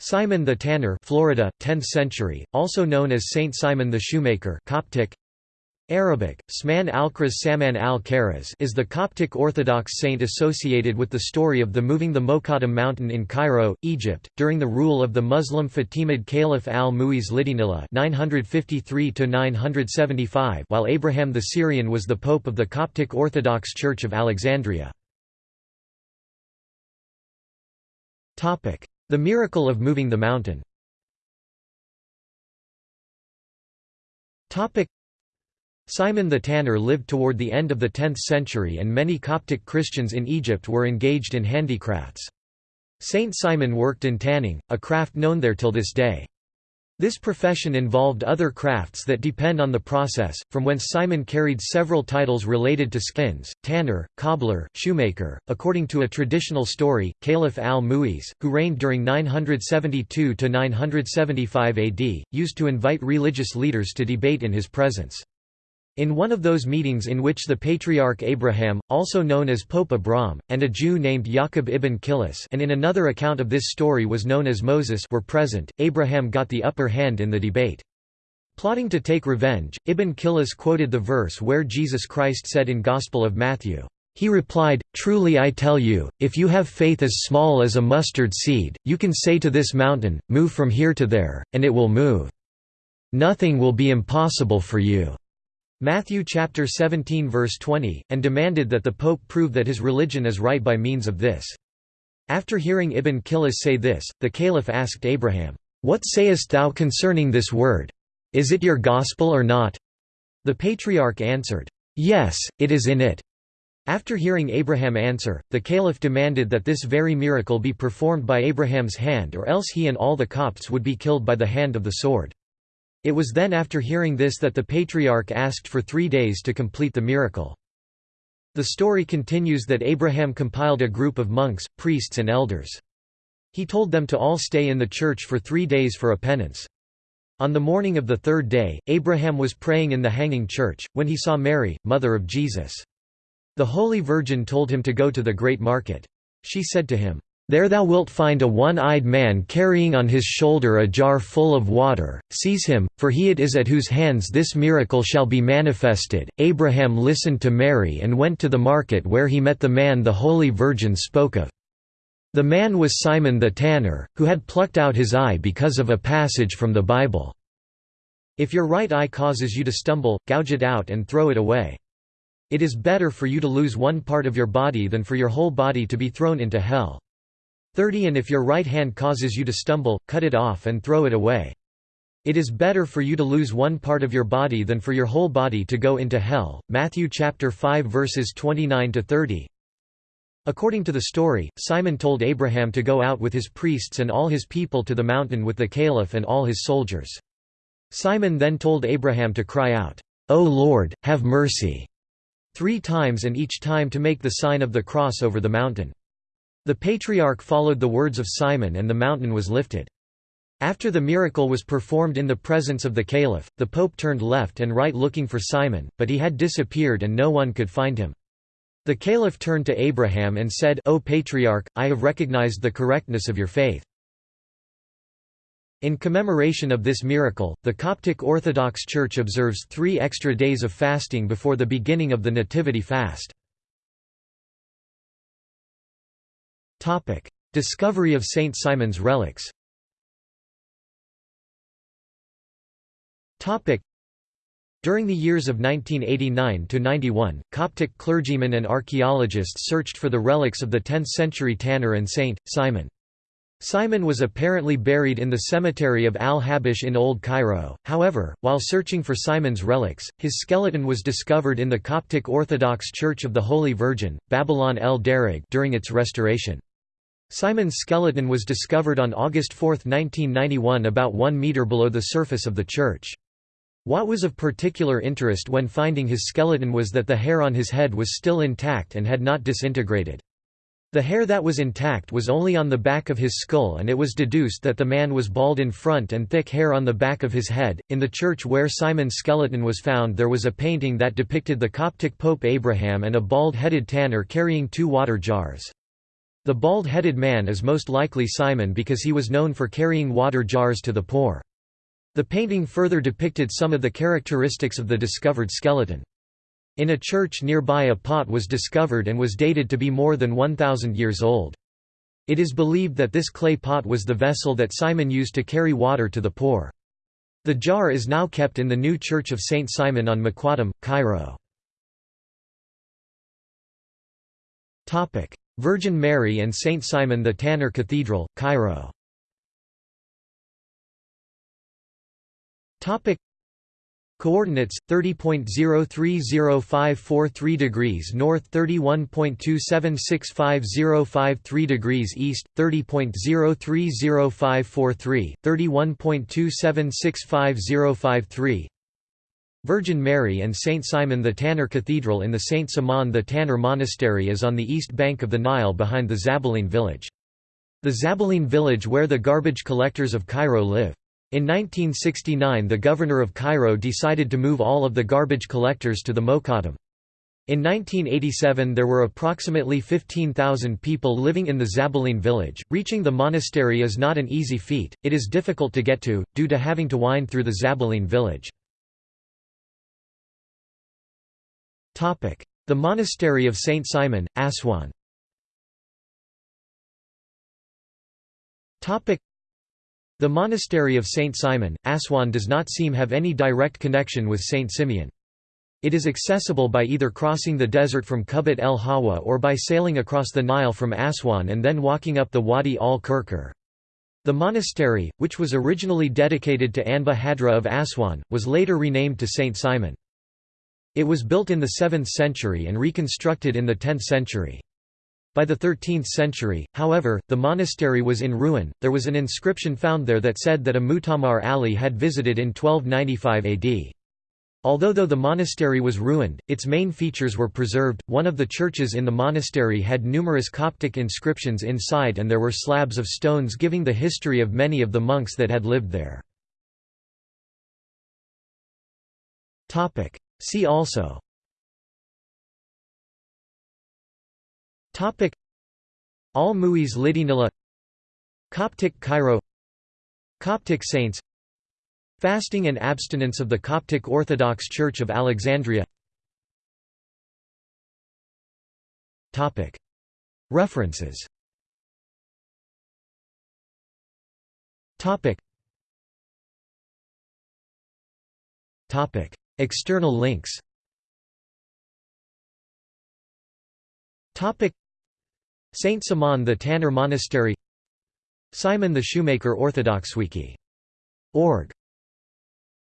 Simon the Tanner Florida, 10th century, also known as Saint Simon the Shoemaker Coptic, Arabic, Sman al-Kraz Saman al-Karaz is the Coptic Orthodox saint associated with the story of the moving the Mokattam mountain in Cairo, Egypt, during the rule of the Muslim Fatimid Caliph al-Mu'iz Lidinillah 953 while Abraham the Syrian was the pope of the Coptic Orthodox Church of Alexandria. The miracle of moving the mountain Simon the Tanner lived toward the end of the 10th century and many Coptic Christians in Egypt were engaged in handicrafts. Saint Simon worked in tanning, a craft known there till this day. This profession involved other crafts that depend on the process, from whence Simon carried several titles related to skins, tanner, cobbler, shoemaker. According to a traditional story, Caliph al-Mu'iz, who reigned during 972 to 975 AD, used to invite religious leaders to debate in his presence. In one of those meetings in which the Patriarch Abraham, also known as Pope Abram, and a Jew named Yaqub ibn Kilis and in another account of this story was known as Moses were present, Abraham got the upper hand in the debate. Plotting to take revenge, Ibn Kilis quoted the verse where Jesus Christ said in Gospel of Matthew, he replied, Truly I tell you, if you have faith as small as a mustard seed, you can say to this mountain, Move from here to there, and it will move. Nothing will be impossible for you. Matthew chapter 17 verse 20, and demanded that the pope prove that his religion is right by means of this. After hearing Ibn Kilis say this, the caliph asked Abraham, "'What sayest thou concerning this word? Is it your gospel or not?' The patriarch answered, "'Yes, it is in it.' After hearing Abraham answer, the caliph demanded that this very miracle be performed by Abraham's hand or else he and all the Copts would be killed by the hand of the sword. It was then after hearing this that the patriarch asked for three days to complete the miracle. The story continues that Abraham compiled a group of monks, priests and elders. He told them to all stay in the church for three days for a penance. On the morning of the third day, Abraham was praying in the hanging church, when he saw Mary, mother of Jesus. The Holy Virgin told him to go to the great market. She said to him, there thou wilt find a one-eyed man carrying on his shoulder a jar full of water, seize him, for he it is at whose hands this miracle shall be manifested. Abraham listened to Mary and went to the market where he met the man the Holy Virgin spoke of. The man was Simon the tanner, who had plucked out his eye because of a passage from the Bible. If your right eye causes you to stumble, gouge it out and throw it away. It is better for you to lose one part of your body than for your whole body to be thrown into hell. 30 And if your right hand causes you to stumble, cut it off and throw it away. It is better for you to lose one part of your body than for your whole body to go into hell. Matthew chapter 5 verses 29 to 30. According to the story, Simon told Abraham to go out with his priests and all his people to the mountain with the caliph and all his soldiers. Simon then told Abraham to cry out, O Lord, have mercy, three times and each time to make the sign of the cross over the mountain. The patriarch followed the words of Simon and the mountain was lifted. After the miracle was performed in the presence of the caliph, the pope turned left and right looking for Simon, but he had disappeared and no one could find him. The caliph turned to Abraham and said, O patriarch, I have recognized the correctness of your faith. In commemoration of this miracle, the Coptic Orthodox Church observes three extra days of fasting before the beginning of the Nativity fast. Topic: Discovery of Saint Simon's relics. Topic: During the years of 1989 to 91, Coptic clergymen and archaeologists searched for the relics of the 10th-century tanner and Saint Simon. Simon was apparently buried in the cemetery of Al-Habish in Old Cairo, however, while searching for Simon's relics, his skeleton was discovered in the Coptic Orthodox Church of the Holy Virgin, Babylon el Darag during its restoration. Simon's skeleton was discovered on August 4, 1991 about 1 metre below the surface of the church. What was of particular interest when finding his skeleton was that the hair on his head was still intact and had not disintegrated. The hair that was intact was only on the back of his skull, and it was deduced that the man was bald in front and thick hair on the back of his head. In the church where Simon's skeleton was found, there was a painting that depicted the Coptic Pope Abraham and a bald headed tanner carrying two water jars. The bald-headed man is most likely Simon because he was known for carrying water jars to the poor. The painting further depicted some of the characteristics of the discovered skeleton. In a church nearby a pot was discovered and was dated to be more than 1,000 years old. It is believed that this clay pot was the vessel that Simon used to carry water to the poor. The jar is now kept in the new Church of St. Simon on Mokattam, Cairo. Virgin Mary and St. Simon the Tanner Cathedral, Cairo Coordinates 30.030543 degrees north 31.276505 degrees east 30.030543 31.276505 Virgin Mary and St. Simon the Tanner Cathedral in the St. Simon the Tanner Monastery is on the east bank of the Nile behind the Zabaleen village. The Zabaleen village where the garbage collectors of Cairo live. In 1969 the governor of Cairo decided to move all of the garbage collectors to the Mokattam. In 1987 there were approximately 15,000 people living in the Zabaleen village. Reaching the monastery is not an easy feat, it is difficult to get to, due to having to wind through the Zabaleen village. The Monastery of St. Simon, Aswan the monastery of Saint Simon, Aswan does not seem have any direct connection with Saint Simeon. It is accessible by either crossing the desert from Kubbat el Hawa or by sailing across the Nile from Aswan and then walking up the Wadi al-Kirkir. The monastery, which was originally dedicated to Anba Hadra of Aswan, was later renamed to Saint Simon. It was built in the 7th century and reconstructed in the 10th century. By the 13th century, however, the monastery was in ruin. There was an inscription found there that said that a Mutamar Ali had visited in 1295 AD. Although though the monastery was ruined, its main features were preserved. One of the churches in the monastery had numerous Coptic inscriptions inside and there were slabs of stones giving the history of many of the monks that had lived there. Topic: See also. Topic. Al-Mu'iz Lidinilla Coptic Cairo. Coptic saints. Fasting and abstinence of the Coptic Orthodox Church of Alexandria. Topic. References. Topic. Topic External links. Saint Simon the Tanner Monastery. Simon the Shoemaker Orthodox Wiki. Org